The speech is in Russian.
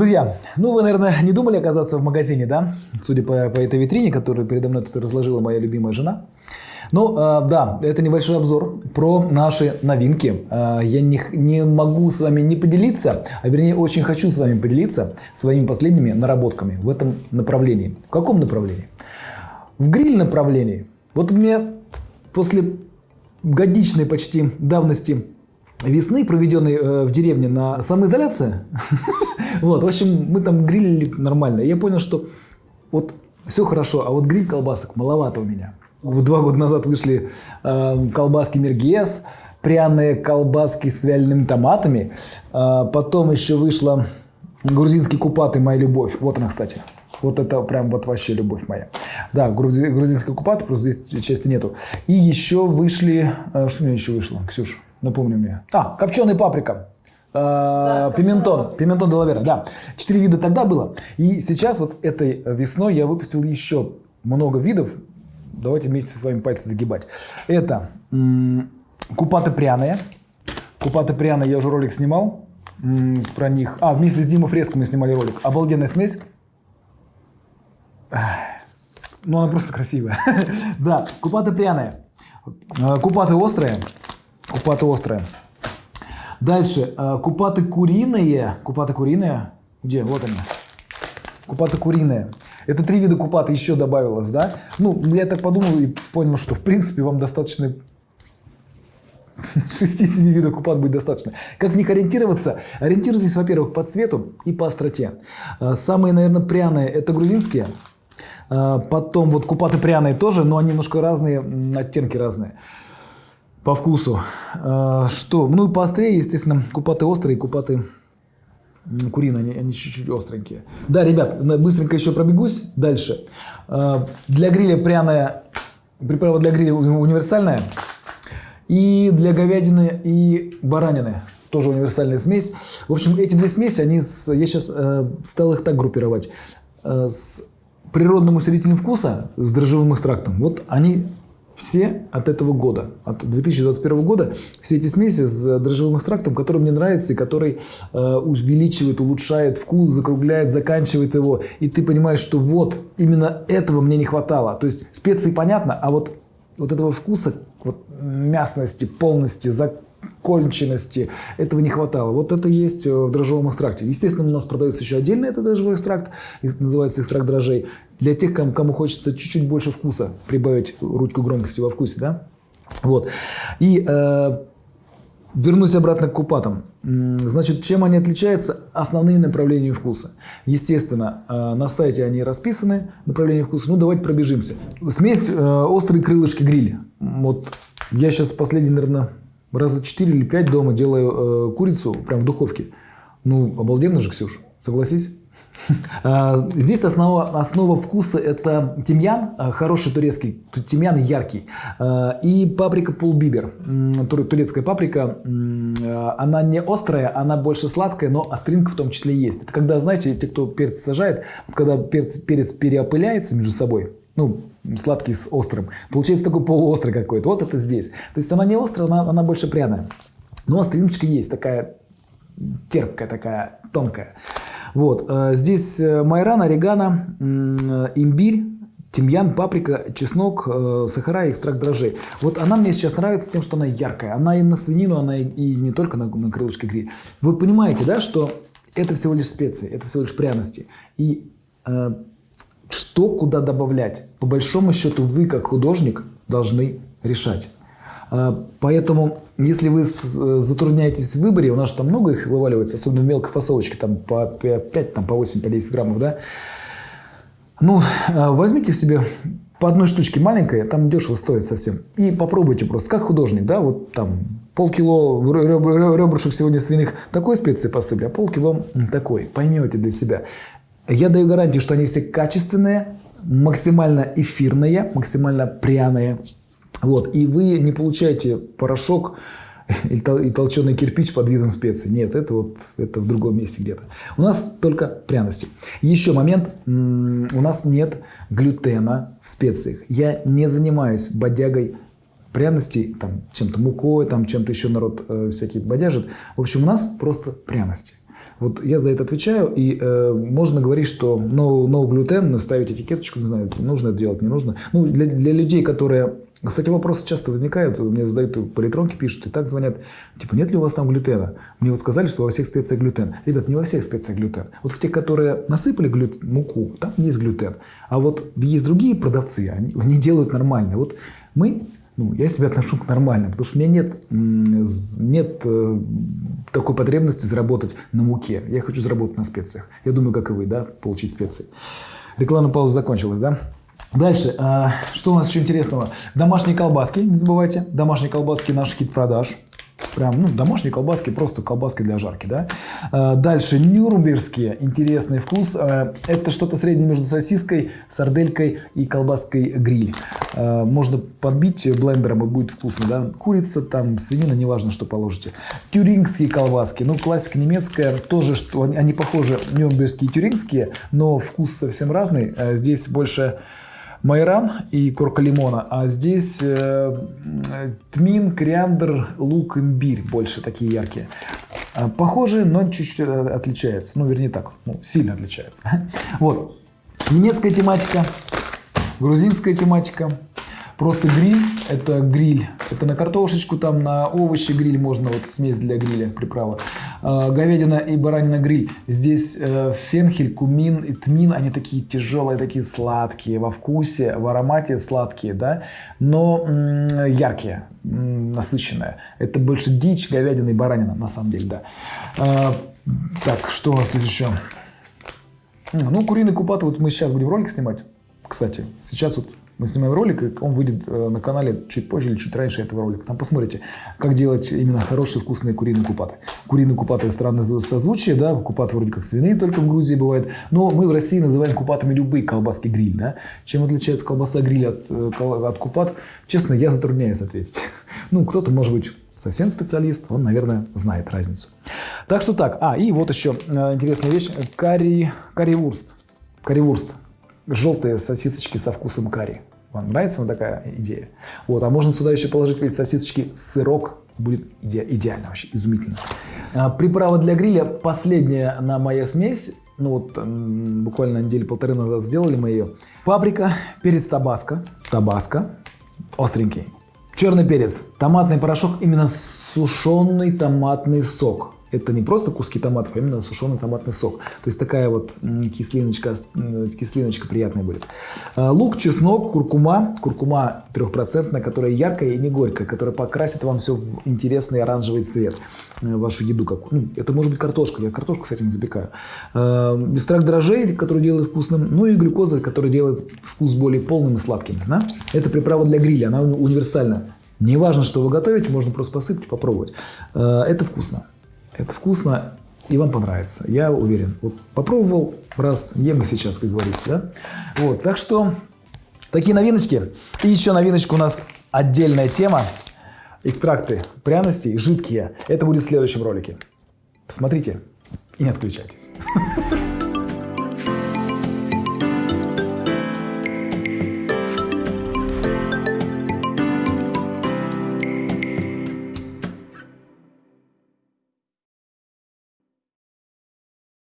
Друзья, ну вы, наверное, не думали оказаться в магазине, да? Судя по, по этой витрине, которую передо мной тут разложила моя любимая жена. Ну, э, да, это небольшой обзор про наши новинки. Э, я не, не могу с вами не поделиться, а вернее очень хочу с вами поделиться своими последними наработками в этом направлении. В каком направлении? В гриль направлении. Вот у меня после годичной почти давности весны, проведенной э, в деревне на самоизоляции, вот, в общем, мы там грилили нормально. Я понял, что вот все хорошо, а вот гриль колбасок маловато у меня. Два года назад вышли э, колбаски Мергес, пряные колбаски с вялеными томатами. Э, потом еще вышла грузинский купаты «Моя любовь». Вот она, кстати. Вот это прям вот вообще любовь моя. Да, грузи, грузинский купат, просто здесь части нету. И еще вышли... Что у меня еще вышло, Ксюш? Напомни мне. А, копченая паприка. Э, да, пиментон, пиментон делавера, да. Четыре вида тогда было. И сейчас вот этой весной я выпустил еще много видов. Давайте вместе с вами пальцы загибать. Это купаты пряные. Купаты пряные, я уже ролик снимал про них. А, вместе с Димой Фреско мы снимали ролик. Обалденная смесь. Ну, она просто красивая. да, купаты пряные. Э, купаты острые. Купаты острые. Дальше. Э, купаты куриные. Купаты куриные. Где? Вот они. Купаты куриные. Это три вида купаты еще добавилось, да? Ну, я так подумал и понял, что в принципе вам достаточно 6-7 видов купат будет достаточно. Как в них ориентироваться? Ориентируйтесь, во-первых, по цвету и по остроте. Э, самые, наверное, пряные – это грузинские. Э, потом вот купаты пряные тоже, но они немножко разные, оттенки разные по вкусу. Э, что? Ну и поострее, естественно, купаты острые, купаты куриные, они, чуть-чуть остренькие. Да, ребят, быстренько еще пробегусь. Дальше. Э, для гриля пряная, приправа для гриля универсальная. И для говядины и баранины тоже универсальная смесь. В общем, эти две смеси, они с, я сейчас э, стал их так группировать. Э, с природным усилителем вкуса, с дрожжевым экстрактом, вот они все от этого года, от 2021 года, все эти смеси с дрожжевым экстрактом, который мне нравится и который э, увеличивает, улучшает вкус, закругляет, заканчивает его. И ты понимаешь, что вот именно этого мне не хватало. То есть специи понятно, а вот, вот этого вкуса, вот мясности, полности, законченности. Этого не хватало. Вот это есть э, в дрожжевом экстракте. Естественно, у нас продается еще отдельно этот дрожжевой экстракт, называется экстракт дрожжей. Для тех, кому, кому хочется чуть-чуть больше вкуса, прибавить ручку громкости во вкусе, да? Вот. И э, вернусь обратно к купатам. Значит, чем они отличаются? Основные направления вкуса. Естественно, э, на сайте они расписаны, направления вкуса. Ну, давайте пробежимся. Смесь э, острые крылышки гриля. Вот я сейчас последний, наверное, раза 4 или 5 дома делаю э, курицу прям в духовке. Ну, обалденно же, Ксюш, согласись? А, здесь основа, основа вкуса это тимьян, а, хороший турецкий, тимьян яркий, а, и паприка пулбибер, турецкая паприка, она не острая, она больше сладкая, но остринка в том числе есть. Это когда, знаете, те, кто перец сажает, когда перец, перец переопыляется между собой, ну, сладкий с острым. Получается такой полуострый какой-то. Вот это здесь. То есть она не острая, она, она больше пряная. Но остриночка есть, такая терпкая, такая тонкая. Вот. Э, здесь э, майран, орегано, э, имбирь, тимьян, паприка, чеснок, сахара и экстракт дрожжей. Вот она мне сейчас нравится тем, что она яркая. Она и на свинину, она и не только на, на крылышке гриль. Вы понимаете, да, что это всего лишь специи, это всего лишь пряности. И что куда добавлять. По большому счету вы, как художник, должны решать. А, поэтому, если вы затрудняетесь в выборе, у нас там много их вываливается, особенно в мелкой фасовочке, там по 5, там по 8, по 10 граммов, да, ну, а, возьмите в себе по одной штучке маленькой, там дешево стоит совсем, и попробуйте просто, как художник, да, вот там полкило ребрышек сегодня свиных такой специи посыпали, а полкило такой, поймете для себя. Я даю гарантию, что они все качественные, максимально эфирные, максимально пряные. Вот. И вы не получаете порошок и толченый кирпич под видом специй. Нет, это вот это в другом месте где-то. У нас только пряности. Еще момент. У нас нет глютена в специях. Я не занимаюсь бодягой пряностей, там, чем-то мукой, там, чем-то еще народ э, всякие бодяжит. В общем, у нас просто пряности. Вот я за это отвечаю, и э, можно говорить, что no, no gluten, ставить этикеточку, не знаю, нужно это делать, не нужно. Ну, для, для людей, которые... Кстати, вопросы часто возникают, мне задают по электронке, пишут, и так звонят, типа, нет ли у вас там глютена? Мне вот сказали, что во всех специях глютен. Ребят, не во всех специях глютен. Вот в тех, которые насыпали глют, муку, там есть глютен. А вот есть другие продавцы, они, они делают нормально. Вот мы ну, я себя отношу к нормальным, потому что у меня нет, нет э, такой потребности заработать на муке. Я хочу заработать на специях. Я думаю, как и вы, да, получить специи. Рекламная пауза закончилась, да? Дальше, а, что у нас еще интересного? Домашние колбаски, не забывайте. Домашние колбаски наш хит продаж. Прям, ну, домашние колбаски, просто колбаски для жарки, да. А, дальше, нюрнбергские, интересный вкус. А, это что-то среднее между сосиской, сарделькой и колбаской гриль. А, можно подбить блендером и будет вкусно, да. Курица, там, свинина, неважно, что положите. Тюрингские колбаски, ну, классика немецкая, тоже, что они похожи, нюрнбергские и тюрингские, но вкус совсем разный. Здесь больше майран и корка лимона, а здесь э, тмин, кориандр, лук, имбирь больше такие яркие. А, похожие, но чуть-чуть э, отличается. Ну, вернее так, ну, сильно отличается. Вот. Немецкая тематика, грузинская тематика. Просто гриль, это гриль, это на картошечку, там на овощи гриль можно, вот смесь для гриля, приправа. Э, говядина и баранина гриль. Здесь э, фенхель, кумин и тмин, они такие тяжелые, такие сладкие во вкусе, в аромате сладкие, да, но яркие, насыщенные. Это больше дичь, говядина и баранина, на самом деле, да. Э, так, что у нас тут еще? Ну, куриный купат, вот мы сейчас будем ролик снимать, кстати. Сейчас вот мы снимаем ролик, он выйдет э, на канале чуть позже или чуть раньше этого ролика. Там посмотрите, как делать именно хорошие вкусные куриные купаты. Куриные купаты странное созвучие, да, купаты вроде как свиные только в Грузии бывает, но мы в России называем купатами любые колбаски гриль, да. Чем отличается колбаса гриль от, э, от купат? Честно, я затрудняюсь ответить. Ну, кто-то, может быть, совсем специалист, он, наверное, знает разницу. Так что так. А, и вот еще э, интересная вещь. Карри, карри-вурст. Карри-вурст. Желтые сосисочки со вкусом карри. Вам нравится вот такая идея? Вот, а можно сюда еще положить эти сосисочки, сырок, будет иде идеально вообще, изумительно. А, приправа для гриля, последняя на моя смесь, ну вот буквально недели полторы назад сделали мы ее. Паприка, перец табаско, табаско, остренький. Черный перец, томатный порошок, именно сушеный томатный сок. Это не просто куски томатов, а именно сушеный томатный сок. То есть такая вот кислиночка, кислиночка приятная будет. А, лук, чеснок, куркума. Куркума трехпроцентная, которая яркая и не горькая, которая покрасит вам все в интересный оранжевый цвет. Э, вашу еду. Как, ну, это может быть картошка. Я картошку, кстати, не запекаю. Бестрак дрожжей, который делает вкусным. Ну и глюкоза, который делает вкус более полным и сладким. Да? Это приправа для гриля. Она универсальна. Не важно, что вы готовите, можно просто посыпать, попробовать. Э, это вкусно. Это вкусно и вам понравится, я уверен. Вот попробовал, раз ем и сейчас, как говорится, да? Вот, так что такие новиночки. И еще новиночка у нас отдельная тема. Экстракты пряностей, жидкие. Это будет в следующем ролике. Посмотрите и не отключайтесь.